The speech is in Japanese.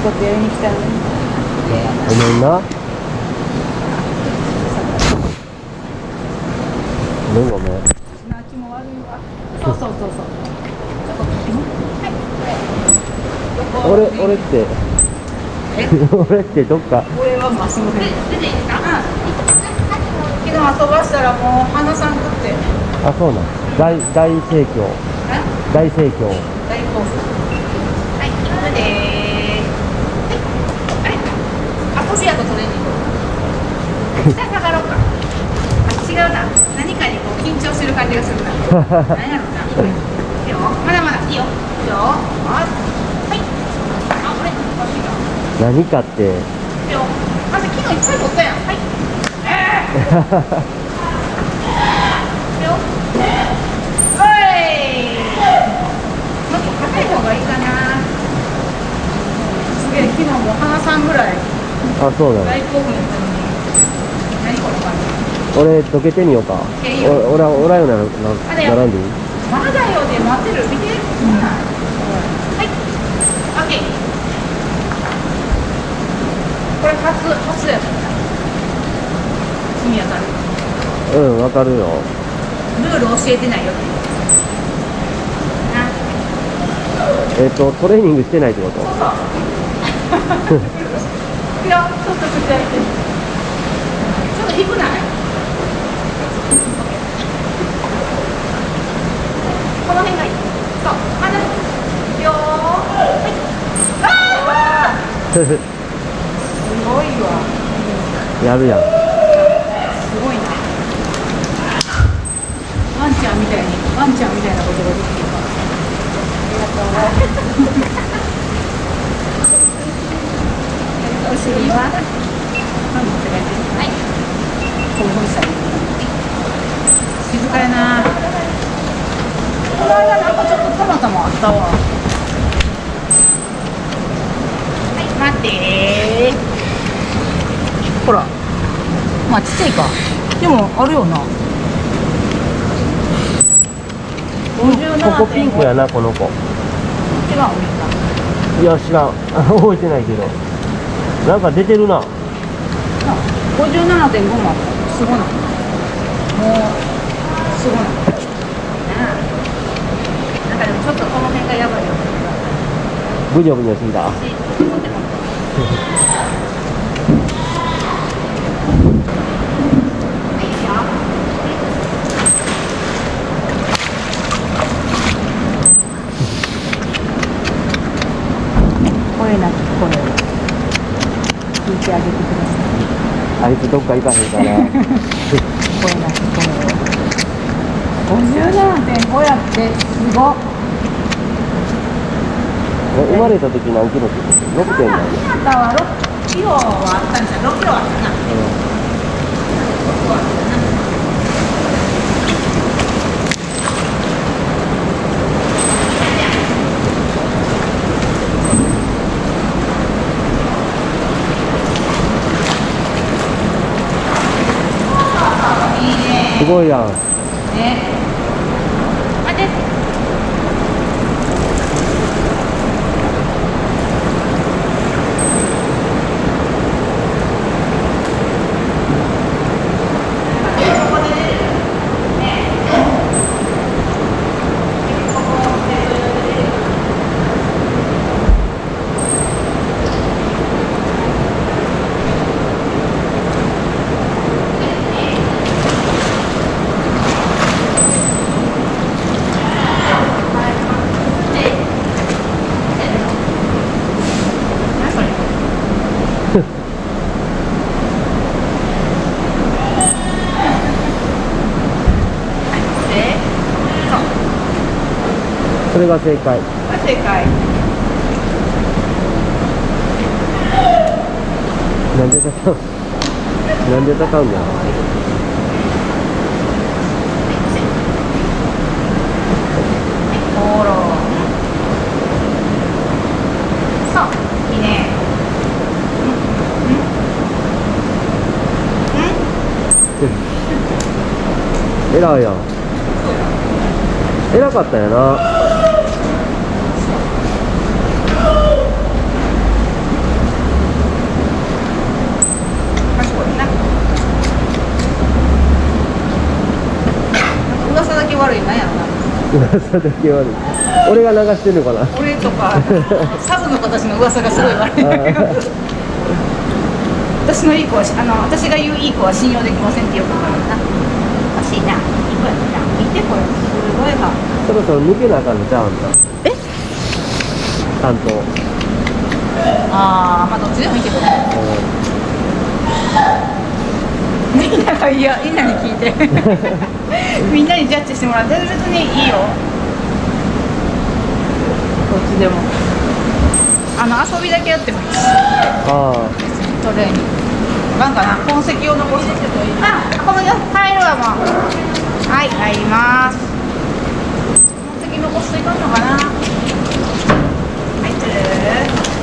ことやりに来たのにごめんなごめん。ごめんな気も悪いわそうそうそうそうちょっとはいこれ俺俺ってえ 俺ってどっか？俺はマスムで出てい。いですか昨日遊ばしたらもう花さん食って。あそうなん？大大盛況。え？大盛況大好物はい行くでーすはいあれ遊びやとトレーニング下がろうかあ違うな何かにこう緊張してる感じがするな何やろうなまだまだいいよいいよはいあこれおかしいな何かっていいよまず昨日いっぱい取ったやんはいえーいいよおいもっと高い方がいいかなすげえ昨日もう花さんぐらいあそうなの大興奮やったのに何この感じ俺どけてみようか。お俺はおらんようなな並んでいい？まだよで待ってる？見て。はい。オッケーこれ初初君当たるうんわかるよ。ルール教えてないよえっ、とトレーニングしてないってこと？そうそう。いやちょっと口開い。てちょっと低くないこの辺がいいそうまだよーはいあーすごいわ。やるやん。すごいな。ワンちゃんみたいにワンちゃんみたいなことができるから。ありがとうお尻はパン持って帰ってはい。興奮したり静かやな。この間なんかちょっとたまたまあったわはい待ってほら。まあちっちゃいか。でもあるよな。ここピンクやなこの子。違ういや知らん。覚えてないけど。なんか出てるな。な57.5もあったすごない。もうすごない。なんかでもちょっとこの辺がやばいよ。ブニョブニョすぎた持って持ってはいいいよこれなきこれ聞いてあげてくださいあいつどっか行かへんかなこれなきこれ57.5やってすごっ。生まれた時何キロって言ってた6点なん。やあなたは6キロはあったん。じゃ6キロはあったな6キロはあったないいねすごいやん。ねそれが正解。正解。なんで戦うなんで戦うんだ？ほらそうい。やん偉かったんやな噂だけ悪い俺が流してんのかな俺とかサブの子たちの噂がす。ごい悪い私のいい子はあの私が言ういい子は信用できませんってよく言われるなおかしいないい子やな見てこれす。ごいがそろそろ抜けなあかんのちゃうんだえ担当ああまあどっちでもいいけどねみんながいやみんなに聞いてみんなにジャッジしてもらって別にいいよ。こっちでも。あの遊びだけやってもいいし。あトレーニング。なんかな痕跡を残していあこの入るわもうはい入ります。痕跡残していかんのかな。入ってる。